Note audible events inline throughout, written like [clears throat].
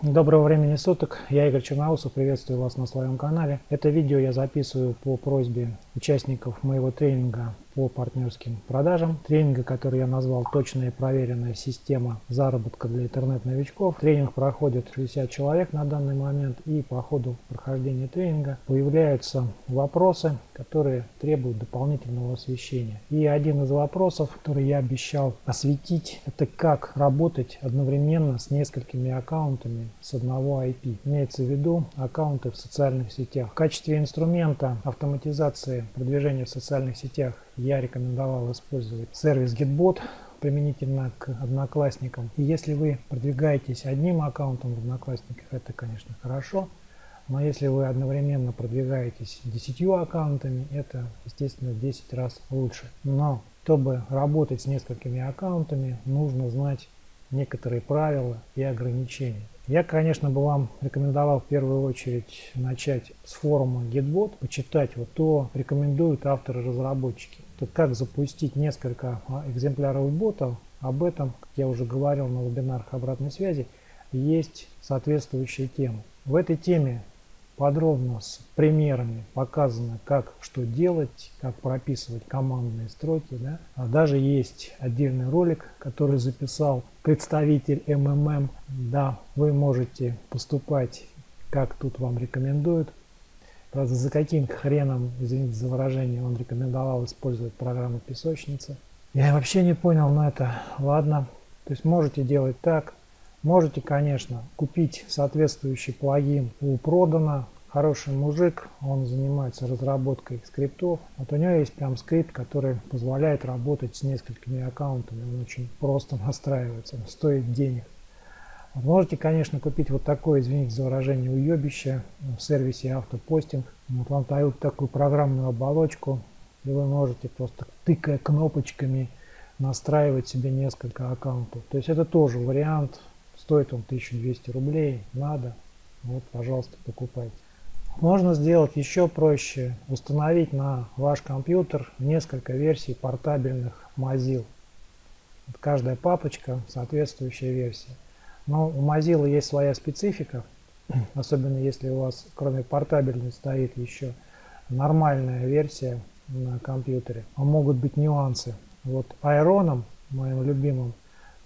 Доброго времени суток, я Игорь Черноусов, приветствую вас на своем канале. Это видео я записываю по просьбе участников моего тренинга по партнерским продажам. Тренинга, который я назвал «Точная и проверенная система заработка для интернет-новичков». Тренинг проходит 60 человек на данный момент и по ходу прохождения тренинга появляются вопросы, которые требуют дополнительного освещения. И один из вопросов, который я обещал осветить, это как работать одновременно с несколькими аккаунтами с одного IP. Имеется в виду аккаунты в социальных сетях. В качестве инструмента автоматизации продвижения в социальных сетях я рекомендовал использовать сервис Gitbot применительно к одноклассникам. И если вы продвигаетесь одним аккаунтом в одноклассниках, это, конечно, хорошо. Но если вы одновременно продвигаетесь десятью аккаунтами, это, естественно, в 10 раз лучше. Но чтобы работать с несколькими аккаунтами, нужно знать некоторые правила и ограничения. Я, конечно, бы вам рекомендовал в первую очередь начать с форума Gitbot, почитать вот то рекомендуют авторы-разработчики. Тут как запустить несколько а, экземпляров ботов, об этом, как я уже говорил на вебинарах обратной связи, есть соответствующая тема. В этой теме подробно с примерами показано, как что делать, как прописывать командные строки. Да? А даже есть отдельный ролик, который записал представитель МММ. Да, вы можете поступать, как тут вам рекомендуют. Правда, за каким хреном, извините за выражение, он рекомендовал использовать программу песочницы. Я вообще не понял, но это ладно. То есть можете делать так, Можете, конечно, купить соответствующий плагин у Продана. Хороший мужик, он занимается разработкой скриптов. Вот у него есть прям скрипт, который позволяет работать с несколькими аккаунтами. Он очень просто настраивается, он стоит денег. Можете, конечно, купить вот такое, извините за выражение, уебище в сервисе автопостинг. Вот вам дают такую программную оболочку, и вы можете просто тыкая кнопочками настраивать себе несколько аккаунтов. То есть это тоже вариант Стоит он 1200 рублей, надо, вот, пожалуйста, покупайте. Можно сделать еще проще, установить на ваш компьютер несколько версий портабельных Mozilla. Каждая папочка соответствующая версия. Но у Mozilla есть своя специфика, [clears throat] особенно если у вас кроме портабельной стоит еще нормальная версия на компьютере. Могут быть нюансы. Вот Iron, моим любимым,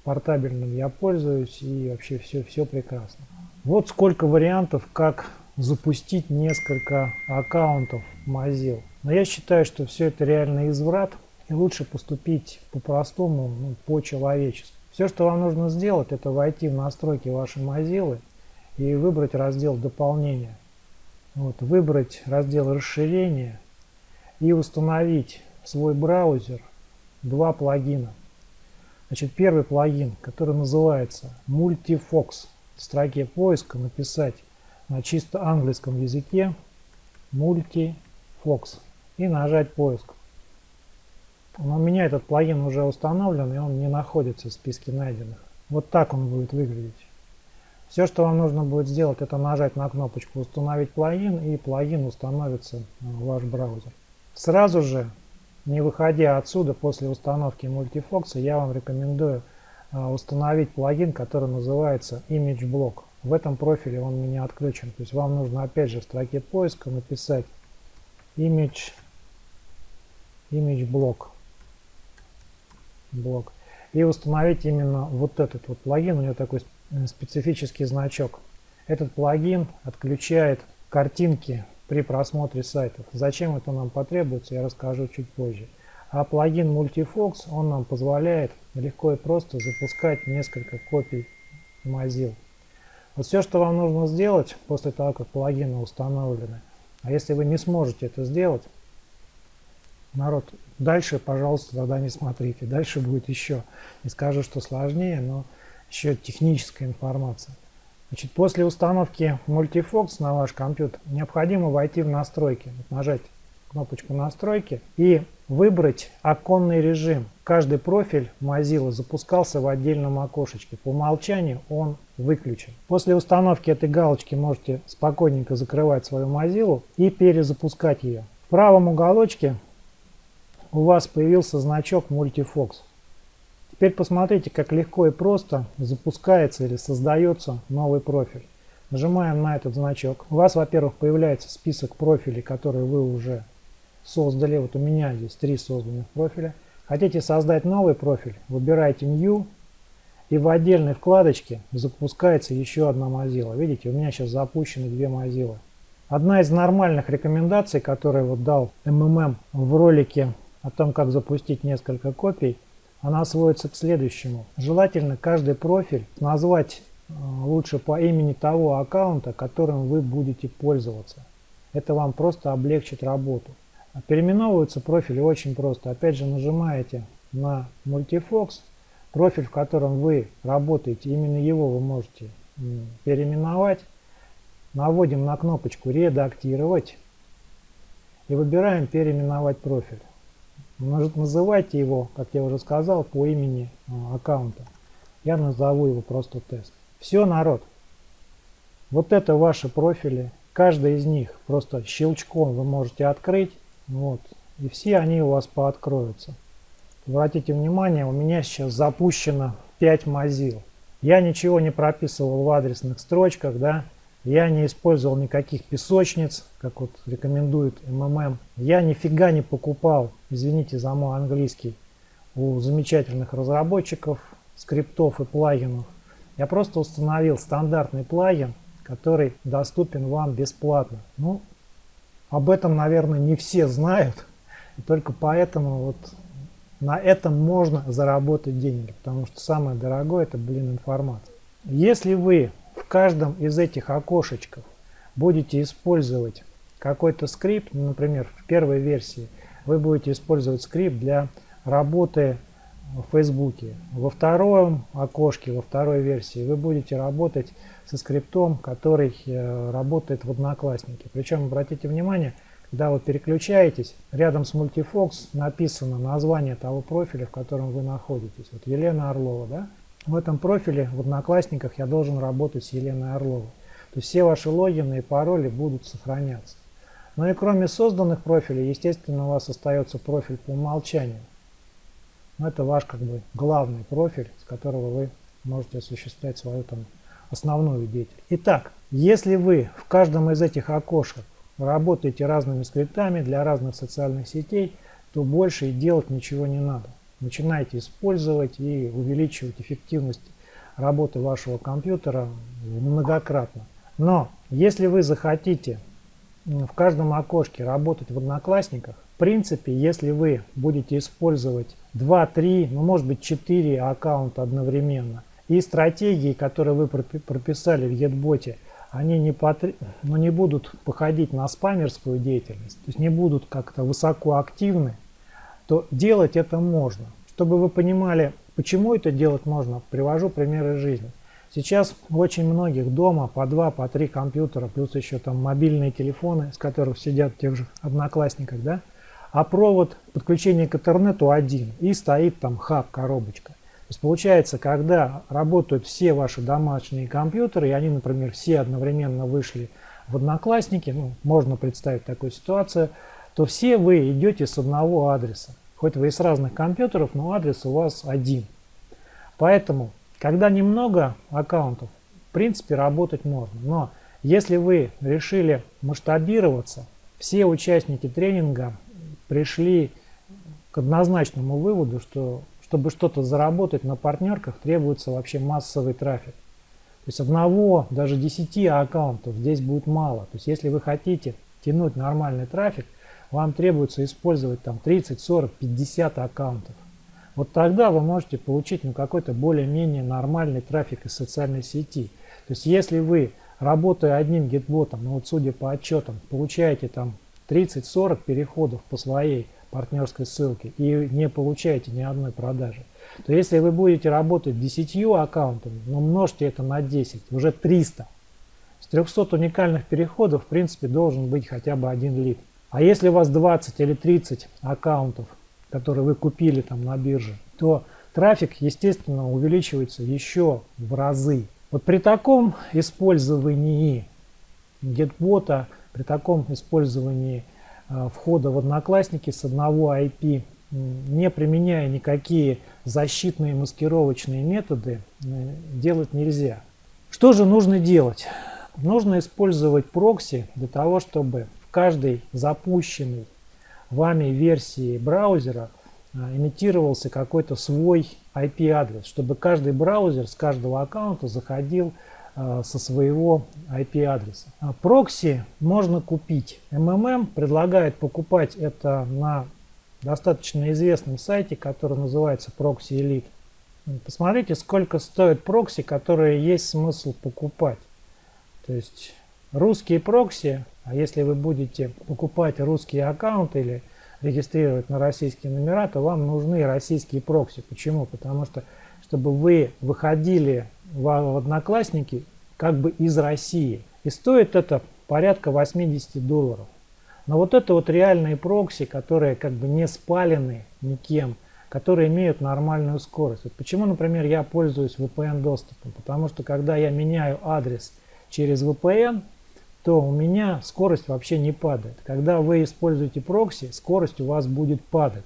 портабельным я пользуюсь и вообще все, все прекрасно. Вот сколько вариантов, как запустить несколько аккаунтов Mozilla. Но я считаю, что все это реально изврат и лучше поступить по-простому, ну, по-человечески. Все, что вам нужно сделать, это войти в настройки вашей Mozilla и выбрать раздел дополнения. Вот, выбрать раздел расширения и установить в свой браузер два плагина. Значит, первый плагин, который называется Multifox. В строке поиска написать на чисто английском языке Multifox и нажать поиск. Но у меня этот плагин уже установлен и он не находится в списке найденных. Вот так он будет выглядеть. Все, что вам нужно будет сделать, это нажать на кнопочку «Установить плагин» и плагин установится в ваш браузер. Сразу же не выходя отсюда после установки мультифокса, я вам рекомендую а, установить плагин, который называется Image Block. В этом профиле он у меня отключен. То есть вам нужно опять же в строке поиска написать Image, image Block. Блок и установить именно вот этот вот плагин. У него такой специфический значок. Этот плагин отключает картинки при просмотре сайтов. Зачем это нам потребуется, я расскажу чуть позже. А плагин Multifox, он нам позволяет легко и просто запускать несколько копий Mozilla. Вот все, что вам нужно сделать после того, как плагины установлены, а если вы не сможете это сделать, народ, дальше, пожалуйста, тогда не смотрите. Дальше будет еще, не скажу, что сложнее, но еще техническая информация. Значит, после установки Multifox на ваш компьютер необходимо войти в настройки, нажать кнопочку настройки и выбрать оконный режим. Каждый профиль Mozilla запускался в отдельном окошечке. По умолчанию он выключен. После установки этой галочки можете спокойненько закрывать свою Mozilla и перезапускать ее. В правом уголочке у вас появился значок Multifox. Теперь посмотрите, как легко и просто запускается или создается новый профиль. Нажимаем на этот значок. У вас, во-первых, появляется список профилей, которые вы уже создали. Вот у меня здесь три созданных профиля. Хотите создать новый профиль, выбираете New, и в отдельной вкладочке запускается еще одна Mozilla. Видите, у меня сейчас запущены две Mozilla. Одна из нормальных рекомендаций, которую вот дал МММ в ролике о том, как запустить несколько копий, она сводится к следующему. Желательно каждый профиль назвать э, лучше по имени того аккаунта, которым вы будете пользоваться. Это вам просто облегчит работу. Переименовываются профили очень просто. Опять же нажимаете на Multifox, профиль, в котором вы работаете, именно его вы можете переименовать. Наводим на кнопочку «Редактировать» и выбираем «Переименовать профиль». Называйте его, как я уже сказал, по имени а, аккаунта. Я назову его просто тест. Все, народ. Вот это ваши профили. Каждый из них просто щелчком вы можете открыть вот. И все они у вас пооткроются. Обратите внимание, у меня сейчас запущено 5 Mozilla. Я ничего не прописывал в адресных строчках, да. Я не использовал никаких песочниц, как вот рекомендует МММ. Я нифига не покупал, извините за мой английский, у замечательных разработчиков скриптов и плагинов. Я просто установил стандартный плагин, который доступен вам бесплатно. Ну, об этом, наверное, не все знают. И только поэтому вот на этом можно заработать деньги. Потому что самое дорогое это, блин, информация. Если вы в каждом из этих окошечков будете использовать какой-то скрипт, ну, например, в первой версии вы будете использовать скрипт для работы в Фейсбуке. Во втором окошке, во второй версии вы будете работать со скриптом, который э, работает в Одноклассники. Причем, обратите внимание, когда вы переключаетесь, рядом с Multifox написано название того профиля, в котором вы находитесь. Вот Елена Орлова, да? В этом профиле в Одноклассниках я должен работать с Еленой Орловой. То есть все ваши логины и пароли будут сохраняться. Ну и кроме созданных профилей, естественно, у вас остается профиль по умолчанию. Но это ваш как бы главный профиль, с которого вы можете осуществлять свою там основную деятельность. Итак, если вы в каждом из этих окошек работаете разными скриптами для разных социальных сетей, то больше и делать ничего не надо. Начинайте использовать и увеличивать эффективность работы вашего компьютера многократно. Но если вы захотите в каждом окошке работать в Одноклассниках, в принципе, если вы будете использовать 2, 3, ну может быть 4 аккаунта одновременно, и стратегии, которые вы прописали в Едботе, они не, потр... ну, не будут походить на спамерскую деятельность, то есть не будут как-то высоко активны, то делать это можно. Чтобы вы понимали, почему это делать можно, привожу примеры жизни. Сейчас у очень многих дома по два, по три компьютера, плюс еще там мобильные телефоны, с которых сидят тех же одноклассниках, да, а провод подключения к интернету один, и стоит там хаб, коробочка есть получается, когда работают все ваши домашние компьютеры, и они, например, все одновременно вышли в Одноклассники, ну, можно представить такую ситуацию, то все вы идете с одного адреса. Хоть вы и с разных компьютеров, но адрес у вас один. Поэтому, когда немного аккаунтов, в принципе, работать можно. Но если вы решили масштабироваться, все участники тренинга пришли к однозначному выводу, что чтобы что-то заработать на партнерках, требуется вообще массовый трафик. То есть одного, даже 10 аккаунтов здесь будет мало. То есть если вы хотите тянуть нормальный трафик, вам требуется использовать там 30, 40, 50 аккаунтов. Вот тогда вы можете получить ну, какой-то более-менее нормальный трафик из социальной сети. То есть если вы, работая одним гетботом, ну вот судя по отчетам, получаете там 30-40 переходов по своей партнерской ссылки и не получаете ни одной продажи, то если вы будете работать 10 аккаунтами, ну, множьте это на 10, уже 300. С 300 уникальных переходов в принципе должен быть хотя бы один лид. А если у вас 20 или 30 аккаунтов, которые вы купили там на бирже, то трафик, естественно, увеличивается еще в разы. Вот при таком использовании GetBot, при таком использовании Э, входа в Одноклассники с одного IP не применяя никакие защитные маскировочные методы, э, делать нельзя. Что же нужно делать? Нужно использовать прокси для того, чтобы каждой запущенной вами версии браузера э, имитировался какой-то свой IP-адрес, чтобы каждый браузер с каждого аккаунта заходил э, со своего IP-адреса. А прокси можно купить. MMM предлагает покупать это на достаточно известном сайте, который называется Proxy Elite. Посмотрите, сколько стоит прокси, которые есть смысл покупать. То есть русские прокси, а если вы будете покупать русские аккаунты или регистрировать на российские номера, то вам нужны российские прокси. Почему? Потому что, чтобы вы выходили в, Одноклассники как бы из России. И стоит это порядка 80 долларов. Но вот это вот реальные прокси, которые как бы не спалены никем, которые имеют нормальную скорость. Вот почему, например, я пользуюсь VPN доступом? Потому что когда я меняю адрес через VPN, то у меня скорость вообще не падает. Когда вы используете прокси, скорость у вас будет падать.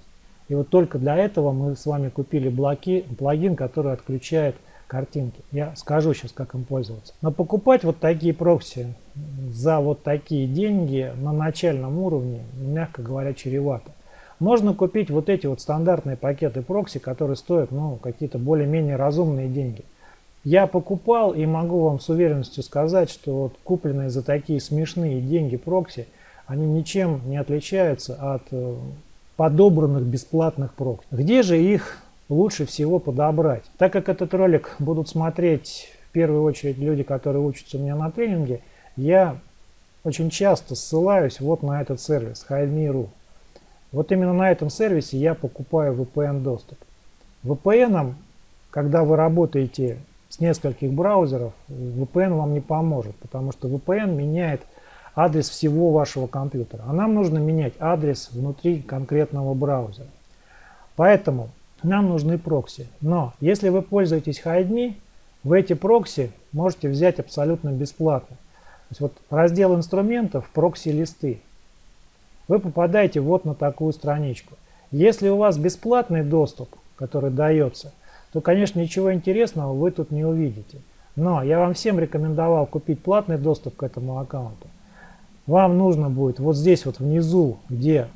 И вот только для этого мы с вами купили блоки, плагин, который отключает картинки. Я скажу сейчас, как им пользоваться. Но покупать вот такие прокси за вот такие деньги на начальном уровне, мягко говоря, чревато. Можно купить вот эти вот стандартные пакеты прокси, которые стоят ну, какие-то более-менее разумные деньги. Я покупал и могу вам с уверенностью сказать, что вот купленные за такие смешные деньги прокси, они ничем не отличаются от э, подобранных бесплатных прокси. Где же их лучше всего подобрать. Так как этот ролик будут смотреть в первую очередь люди, которые учатся у меня на тренинге, я очень часто ссылаюсь вот на этот сервис HideMe.ru. Вот именно на этом сервисе я покупаю VPN доступ. VPN, когда вы работаете с нескольких браузеров, VPN вам не поможет, потому что VPN меняет адрес всего вашего компьютера. А нам нужно менять адрес внутри конкретного браузера. Поэтому нам нужны прокси. Но если вы пользуетесь HideMe, вы эти прокси можете взять абсолютно бесплатно. То есть вот раздел инструментов, прокси-листы. Вы попадаете вот на такую страничку. Если у вас бесплатный доступ, который дается, то, конечно, ничего интересного вы тут не увидите. Но я вам всем рекомендовал купить платный доступ к этому аккаунту. Вам нужно будет вот здесь вот внизу, где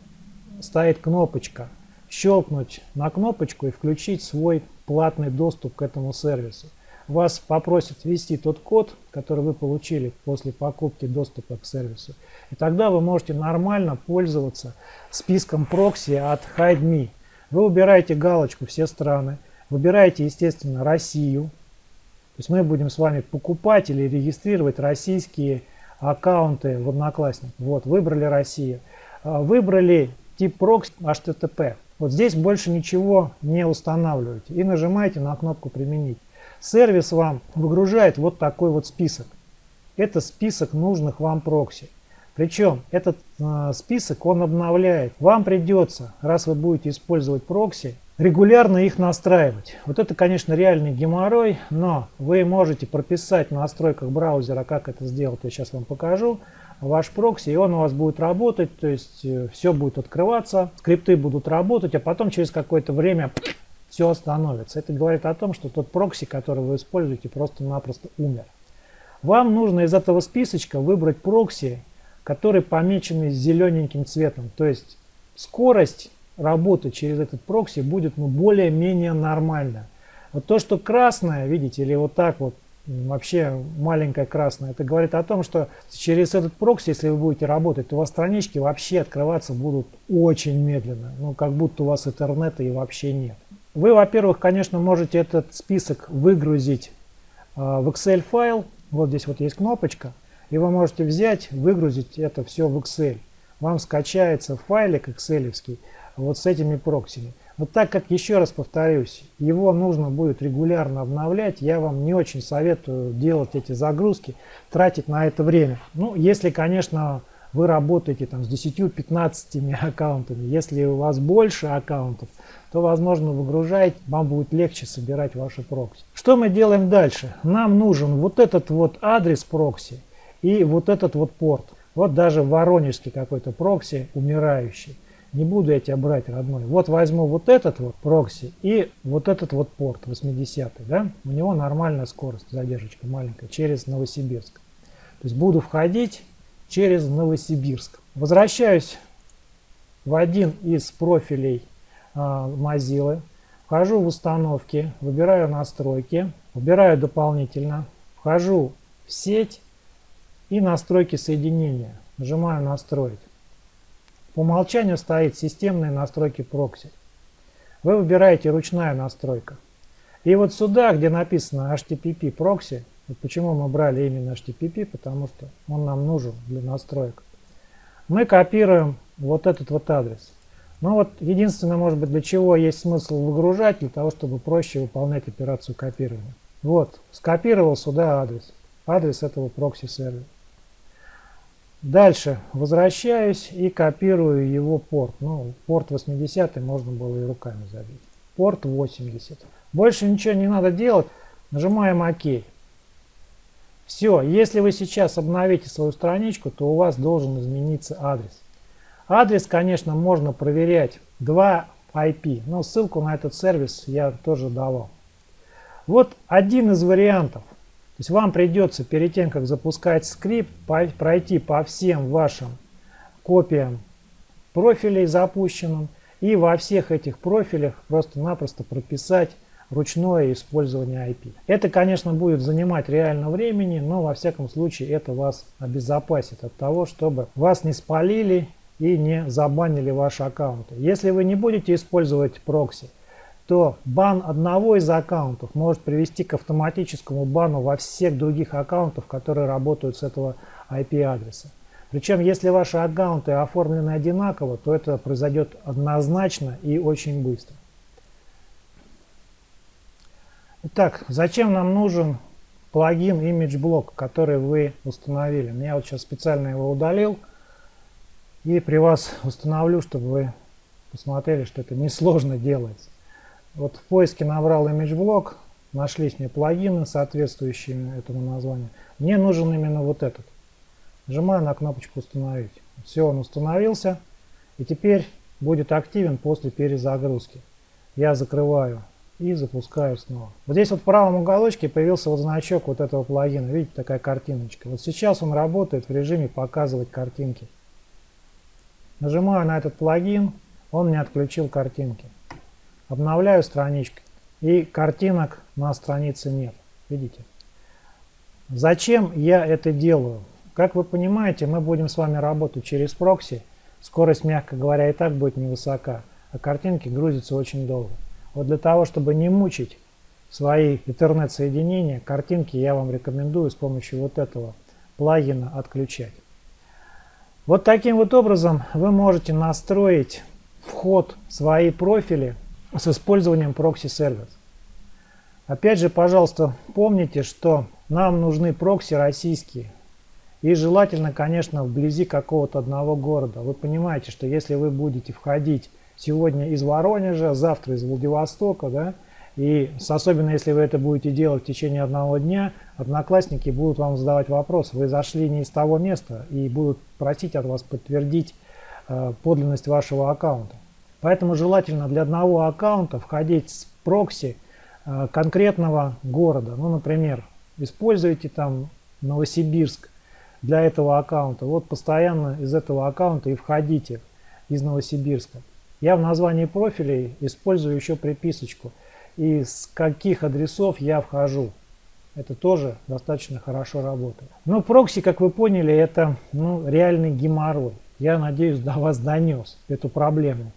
стоит кнопочка щелкнуть на кнопочку и включить свой платный доступ к этому сервису. Вас попросят ввести тот код, который вы получили после покупки доступа к сервису. И тогда вы можете нормально пользоваться списком прокси от HideMe. Вы убираете галочку «Все страны», выбираете, естественно, Россию. То есть мы будем с вами покупать или регистрировать российские аккаунты в Одноклассниках. Вот, выбрали Россию. А, выбрали тип прокси HTTP. Вот здесь больше ничего не устанавливаете и нажимаете на кнопку «Применить». Сервис вам выгружает вот такой вот список. Это список нужных вам прокси. Причем этот э, список он обновляет. Вам придется, раз вы будете использовать прокси, регулярно их настраивать. Вот это, конечно, реальный геморрой, но вы можете прописать в настройках браузера, как это сделать, я сейчас вам покажу ваш прокси, и он у вас будет работать, то есть э, все будет открываться, скрипты будут работать, а потом через какое-то время все остановится. Это говорит о том, что тот прокси, который вы используете, просто-напросто умер. Вам нужно из этого списочка выбрать прокси, которые помечены зелененьким цветом. То есть скорость работы через этот прокси будет ну, более-менее нормальная. Вот то, что красное, видите, или вот так вот вообще маленькая красная. Это говорит о том, что через этот прокси, если вы будете работать, то у вас странички вообще открываться будут очень медленно. Ну, как будто у вас интернета и вообще нет. Вы, во-первых, конечно, можете этот список выгрузить э, в Excel файл. Вот здесь вот есть кнопочка. И вы можете взять, выгрузить это все в Excel. Вам скачается файлик Excel вот с этими проксими. Но так как, еще раз повторюсь, его нужно будет регулярно обновлять, я вам не очень советую делать эти загрузки, тратить на это время. Ну, если, конечно, вы работаете там с 10-15 [laughs] аккаунтами. Если у вас больше аккаунтов, то, возможно, выгружать, вам будет легче собирать ваши прокси. Что мы делаем дальше? Нам нужен вот этот вот адрес прокси и вот этот вот порт. Вот даже воронежский какой-то прокси умирающий. Не буду я тебя брать, родной. Вот возьму вот этот вот прокси и вот этот вот порт 80 да? У него нормальная скорость, задержка маленькая, через Новосибирск. То есть буду входить через Новосибирск. Возвращаюсь в один из профилей э, Mozilla. Вхожу в установки, выбираю настройки, выбираю дополнительно, вхожу в сеть и настройки соединения. Нажимаю настроить. По умолчанию стоит системные настройки прокси. Вы выбираете ручная настройка. И вот сюда, где написано HTTP прокси, вот почему мы брали именно HTTP, потому что он нам нужен для настроек, мы копируем вот этот вот адрес. Ну вот единственное, может быть, для чего есть смысл выгружать, для того, чтобы проще выполнять операцию копирования. Вот, скопировал сюда адрес, адрес этого прокси-сервера. Дальше возвращаюсь и копирую его порт. Ну, порт 80 можно было и руками забить. Порт 80. Больше ничего не надо делать. Нажимаем ОК. Все, если вы сейчас обновите свою страничку, то у вас должен измениться адрес. Адрес, конечно, можно проверять 2 IP, но ссылку на этот сервис я тоже давал. Вот один из вариантов то есть вам придется перед тем, как запускать скрипт, пройти по всем вашим копиям профилей запущенным и во всех этих профилях просто-напросто прописать ручное использование IP. Это, конечно, будет занимать реально времени, но во всяком случае это вас обезопасит от того, чтобы вас не спалили и не забанили ваши аккаунты. Если вы не будете использовать прокси, то бан одного из аккаунтов может привести к автоматическому бану во всех других аккаунтах, которые работают с этого IP-адреса. Причем, если ваши аккаунты оформлены одинаково, то это произойдет однозначно и очень быстро. Итак, зачем нам нужен плагин ImageBlock, который вы установили? Я вот сейчас специально его удалил и при вас установлю, чтобы вы посмотрели, что это несложно делается. Вот в поиске набрал ImageBlock, нашлись мне плагины, соответствующие этому названию. Мне нужен именно вот этот. Нажимаю на кнопочку «Установить». Все, он установился. И теперь будет активен после перезагрузки. Я закрываю и запускаю снова. Вот здесь вот в правом уголочке появился вот значок вот этого плагина. Видите, такая картиночка. Вот сейчас он работает в режиме «Показывать картинки». Нажимаю на этот плагин, он мне отключил картинки. Обновляю страничку. И картинок на странице нет. Видите? Зачем я это делаю? Как вы понимаете, мы будем с вами работать через прокси. Скорость, мягко говоря, и так будет невысока. А картинки грузятся очень долго. Вот для того, чтобы не мучить свои интернет-соединения, картинки я вам рекомендую с помощью вот этого плагина отключать. Вот таким вот образом вы можете настроить вход в свои профили с использованием прокси-сервис. Опять же, пожалуйста, помните, что нам нужны прокси российские. И желательно, конечно, вблизи какого-то одного города. Вы понимаете, что если вы будете входить сегодня из Воронежа, завтра из Владивостока, да, и особенно если вы это будете делать в течение одного дня, одноклассники будут вам задавать вопрос, вы зашли не из того места и будут просить от вас подтвердить э, подлинность вашего аккаунта. Поэтому желательно для одного аккаунта входить с прокси э, конкретного города. Ну, например, используйте там Новосибирск для этого аккаунта. Вот постоянно из этого аккаунта и входите из Новосибирска. Я в названии профилей использую еще приписочку. И с каких адресов я вхожу. Это тоже достаточно хорошо работает. Но прокси, как вы поняли, это ну, реальный геморрой. Я надеюсь, до вас донес эту проблему.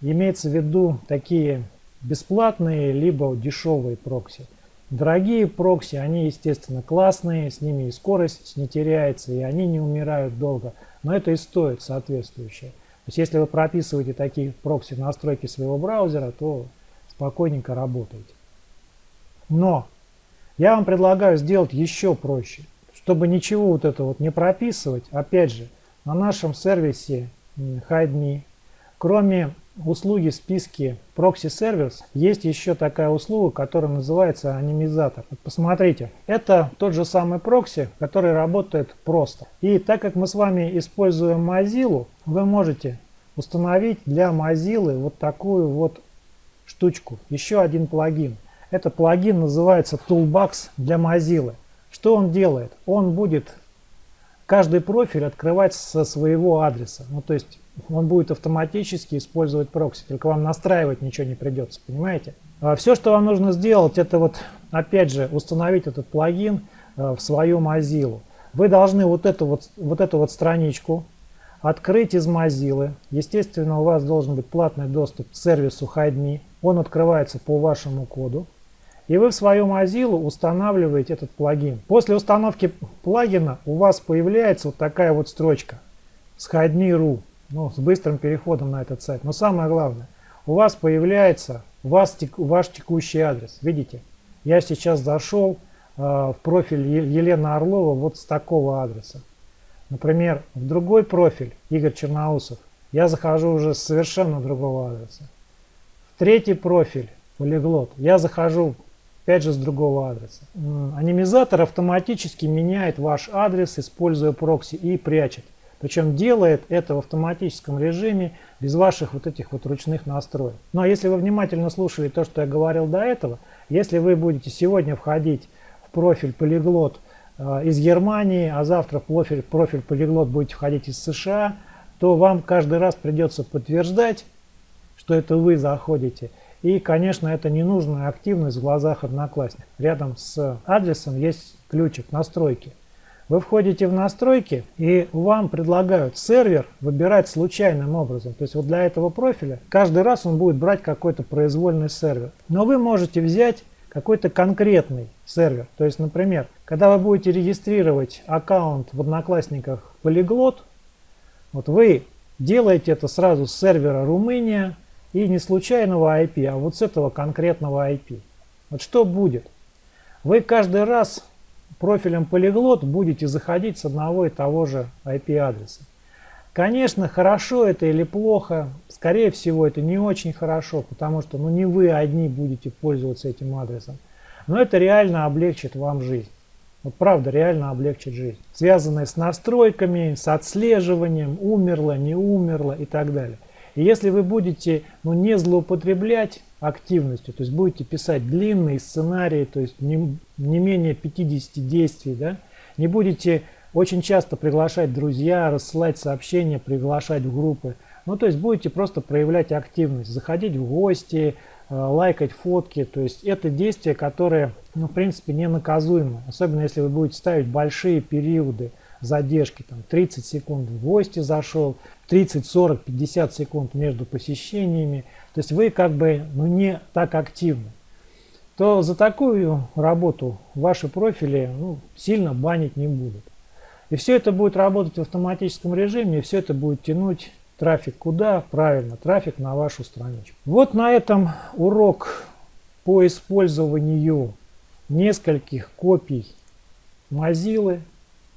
Имеется в виду такие бесплатные либо дешевые прокси. Дорогие прокси, они естественно классные, с ними и скорость не теряется, и они не умирают долго. Но это и стоит соответствующее. То есть если вы прописываете такие прокси в настройки своего браузера, то спокойненько работаете. Но я вам предлагаю сделать еще проще. Чтобы ничего вот это вот не прописывать, опять же, на нашем сервисе HideMe, кроме услуги в списке Proxy Service есть еще такая услуга, которая называется анимизатор. Посмотрите, это тот же самый прокси, который работает просто. И так как мы с вами используем Mozilla, вы можете установить для Mozilla вот такую вот штучку. Еще один плагин. Это плагин называется Toolbox для Mozilla. Что он делает? Он будет каждый профиль открывать со своего адреса. Ну, то есть он будет автоматически использовать прокси, только вам настраивать ничего не придется, понимаете? А все, что вам нужно сделать, это вот, опять же, установить этот плагин э, в свою Mozilla. Вы должны вот эту вот, вот эту вот страничку открыть из Mozilla. Естественно, у вас должен быть платный доступ к сервису HideMe. Он открывается по вашему коду. И вы в свою Mozilla устанавливаете этот плагин. После установки плагина у вас появляется вот такая вот строчка с HideMe.ru, ну, с быстрым переходом на этот сайт. Но самое главное, у вас появляется вас, ваш текущий адрес. Видите? Я сейчас зашел э, в профиль Елена Орлова вот с такого адреса. Например, в другой профиль Игорь Черноусов я захожу уже с совершенно другого адреса. В третий профиль полиглот я захожу опять же с другого адреса. Анимизатор автоматически меняет ваш адрес, используя прокси и прячет. Причем делает это в автоматическом режиме, без ваших вот этих вот ручных настроек. Но ну, а если вы внимательно слушали то, что я говорил до этого, если вы будете сегодня входить в профиль полиглот э, из Германии, а завтра в профиль, профиль полиглот будете входить из США, то вам каждый раз придется подтверждать, что это вы заходите. И, конечно, это ненужная активность в глазах одноклассников. Рядом с адресом есть ключик настройки. Вы входите в настройки и вам предлагают сервер выбирать случайным образом. То есть вот для этого профиля каждый раз он будет брать какой-то произвольный сервер. Но вы можете взять какой-то конкретный сервер. То есть, например, когда вы будете регистрировать аккаунт в Одноклассниках Polyglot, вот вы делаете это сразу с сервера Румыния и не случайного IP, а вот с этого конкретного IP. Вот что будет? Вы каждый раз профилем полиглот будете заходить с одного и того же IP-адреса. Конечно, хорошо это или плохо, скорее всего это не очень хорошо, потому что ну, не вы одни будете пользоваться этим адресом. Но это реально облегчит вам жизнь. Вот правда, реально облегчит жизнь. Связанные с настройками, с отслеживанием, умерло, не умерло и так далее. И если вы будете ну, не злоупотреблять активностью, то есть будете писать длинные сценарии, то есть не, не менее 50 действий, да, не будете очень часто приглашать друзья, рассылать сообщения, приглашать в группы, ну то есть будете просто проявлять активность, заходить в гости, э, лайкать фотки, то есть это действия, которые ну, в принципе не наказуемы, особенно если вы будете ставить большие периоды задержки, там 30 секунд в гости зашел, 30, 40, 50 секунд между посещениями, то есть вы как бы ну, не так активны, то за такую работу ваши профили ну, сильно банить не будут. И все это будет работать в автоматическом режиме, и все это будет тянуть трафик куда? Правильно, трафик на вашу страничку. Вот на этом урок по использованию нескольких копий Mozilla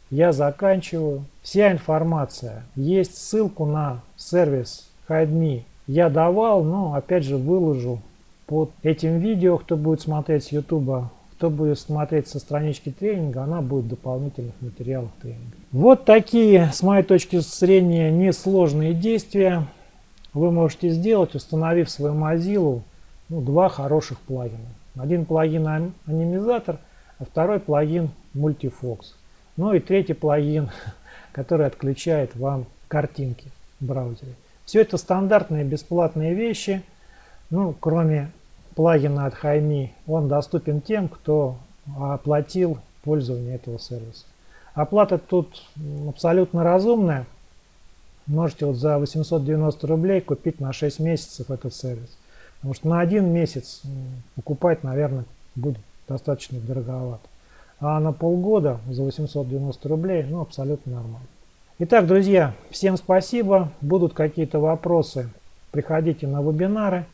я заканчиваю. Вся информация есть. Ссылку на сервис HideMe я давал, но опять же выложу под этим видео, кто будет смотреть с YouTube, кто будет смотреть со странички тренинга, она будет в дополнительных материалах тренинга. Вот такие, с моей точки зрения, несложные действия вы можете сделать, установив свою Mozilla ну, два хороших плагина. Один плагин анимизатор, а второй плагин Multifox. Ну и третий плагин, [laughs] который отключает вам картинки в браузере. Все это стандартные бесплатные вещи. Ну, кроме плагина от Хайми, он доступен тем, кто оплатил пользование этого сервиса. Оплата тут абсолютно разумная. Можете вот за 890 рублей купить на 6 месяцев этот сервис. Потому что на один месяц покупать, наверное, будет достаточно дороговато. А на полгода за 890 рублей, ну, абсолютно нормально. Итак, друзья, всем спасибо. Будут какие-то вопросы, приходите на вебинары.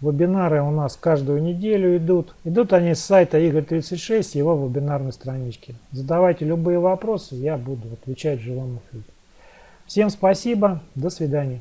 Вебинары у нас каждую неделю идут. Идут они с сайта Игорь36, его вебинарной странички. Задавайте любые вопросы, я буду отвечать в живом эфире. Всем спасибо, до свидания.